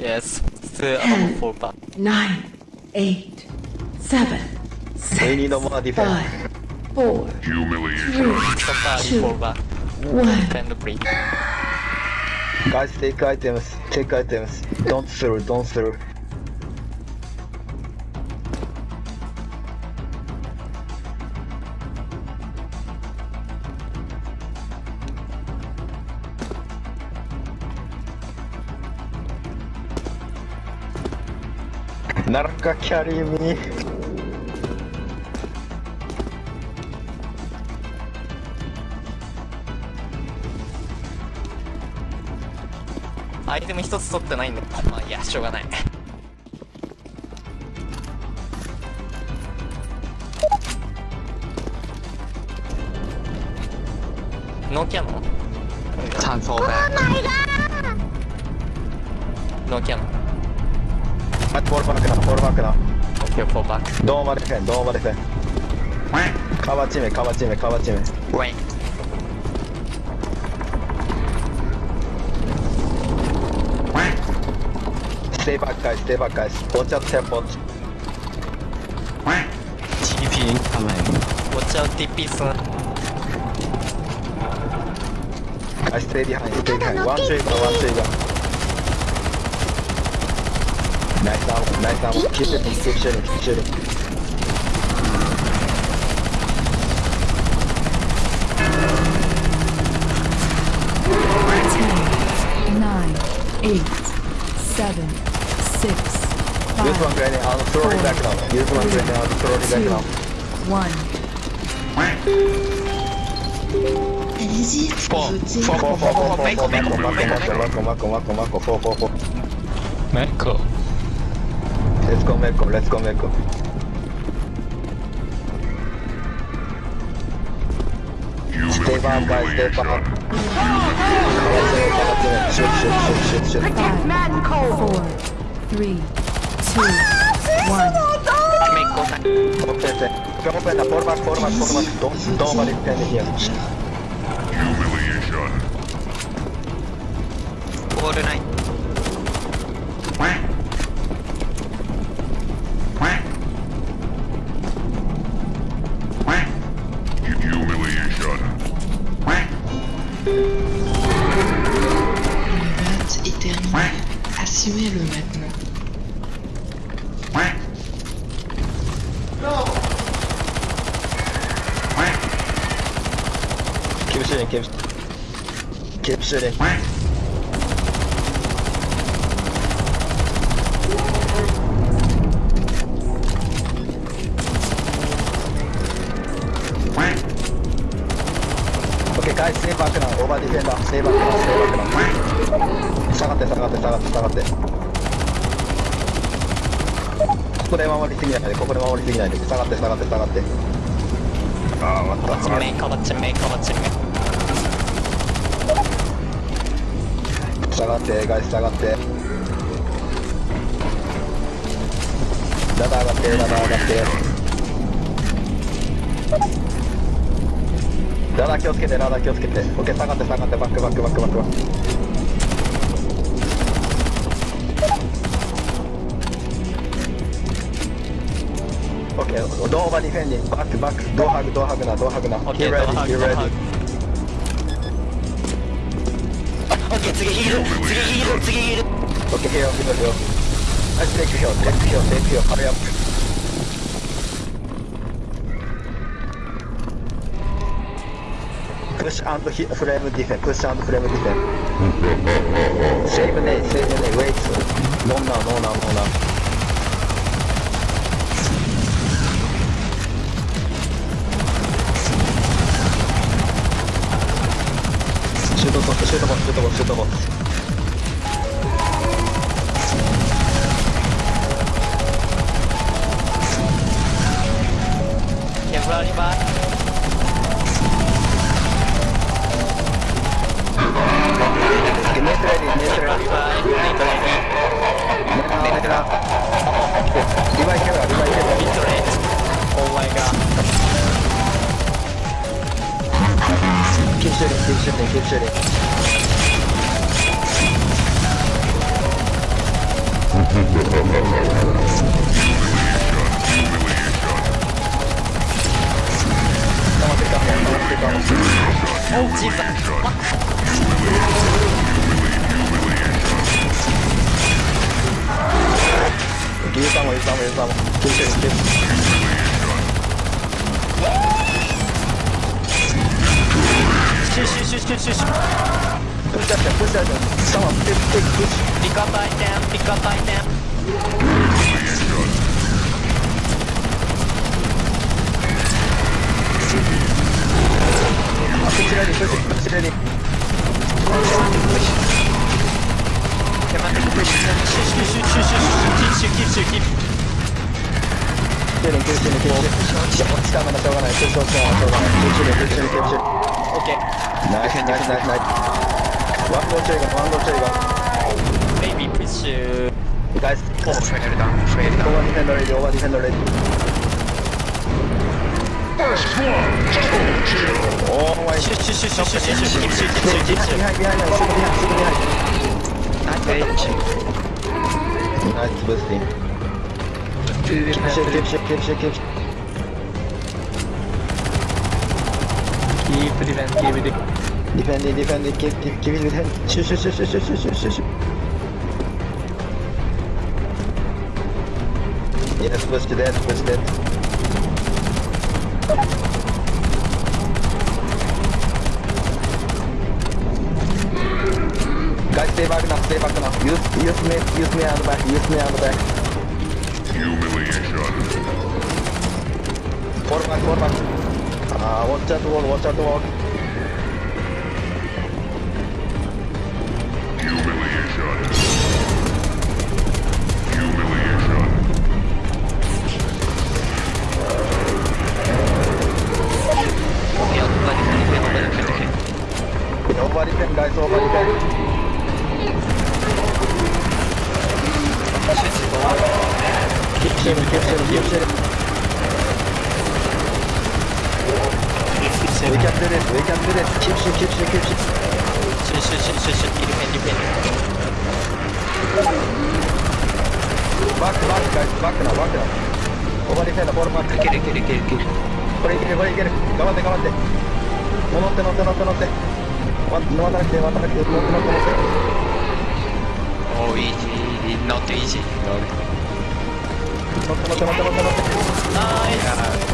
Yes. Still about four back. nine, eight, seven, We need more defense. five, four, Humiliation. Somebody Two. four one. Defend break. Guys, take items. Take items. Don't throw. Don't throw. ならかキャリーミー。アイテム一つ取ってないんで。まあいいや、しょうがない。ノーキャノン？Time fall back. ノーキャノン。あ、フォールバックな、フォールバックな。OK、フォーバック。ドーマディフェン、ドーマディフェン。カバチメ、カバチメ、カバチメ。Wait. Stay back, guys, stay back, guys. Watch out, tempo. TP incoming. Watch out, TP soon. Guys, stay behind, stay behind. One trigger, one trigger. Nice arm, nice arm. Keep shooting, keep shooting, keep shooting. Ten, nine, eight, seven, six, Use one five, grenade, I'll throw it back now. Use one grenade, I'll throw it back two, now. one. Allez-y, Four. votez. Four, Four, four, four, four, four, four, four, Let's go, Mako, let's go, Mako. Stay back, guys, stay back. Humiliation. Shoot, shoot, shoot, shoot, shoot. Five, four, three, two, one. Mako time. Open the, open the, fall back, fall back, fall back. Don't, don't worry, stand here. Humiliation. All tuer le maintenant. Non Capsulé, capsulé. Capsulé. いセーバークランオーバーディフェンダーセーバークランセーバークラン下がって下がって下がって下がって。ここで守りすぎないでここで守りすぎないで。下がって下がって下がって。ああ終った。me, cover to me, 目下がって外下がって。ダダ上がってダダ上がって。ダー気をつけて、ラダー気をつけて。オッケー、下がって、下がって、バックバックバックバックバック。オッケー、ドーバーディフェンディング、バックバック、ドーハグ、ドーハグな、ドーハグな。OK、ド ready, ハグ、ド ready. ハグ。OK、次ヒール、次ヒール、次ヒール。プッシュアンドフレームディフェンプッシュアンドフレームディフェンセーブネイセーブネイウェイツノーナーノーナーノーナーシュートコスシュートコスシュートコスシュートコーブラーリバーリバイキャラリバイキャラビットレお前が急処理急処理急処理黙ってた黙ってたおっ小さユーサーもユーサーもユーサーも気をつけて気をつけてプッシャーしてプッシャーしてサマープッシャーしてピカパイテンピカパイテンあっこちらにこちらにこちらに Come on, push. Shoot, shoot, shoot, shoot, shoot, shoot, keep, shoot, keep, shoot, keep. キューリンキューシュリンキューシュリンいや落ちたまだしょうがないプッシュ落ちたまだしょうがないキューシュリンキューシュリンキューシュリン Okay. ナイスナイスナイスナイスワンゴーチェイガンワンゴーチェイガン Maybe push. uh, Guys, Oh, fail down, fail down. over defend already, over defend already. Oh my Shoot, shoot, shoot, shoot, shoot, shoot, shoot, keep, shoot, keep, shoot, keep, shoot. Behind, behind, behind, super behind, super behind. Catch. Hadi basayım. Şek şek şek şek şek. Keep defend, keep defend. Defend, defend, keep, keep, keep defend. Şu şu şu şu şu şu şu şu. Yes, was dead, was dead. Stay back now, stay back now. Use, use me, use me on the back, use me on the back. Humiliation. Fall back, fall back. Uh, watch out the wall, watch out the wall. 乗って乗って乗って乗って。no va a que, va a que, no, no conoce. Oh, easy, not easy. No, no, no, no, no, no. Nice.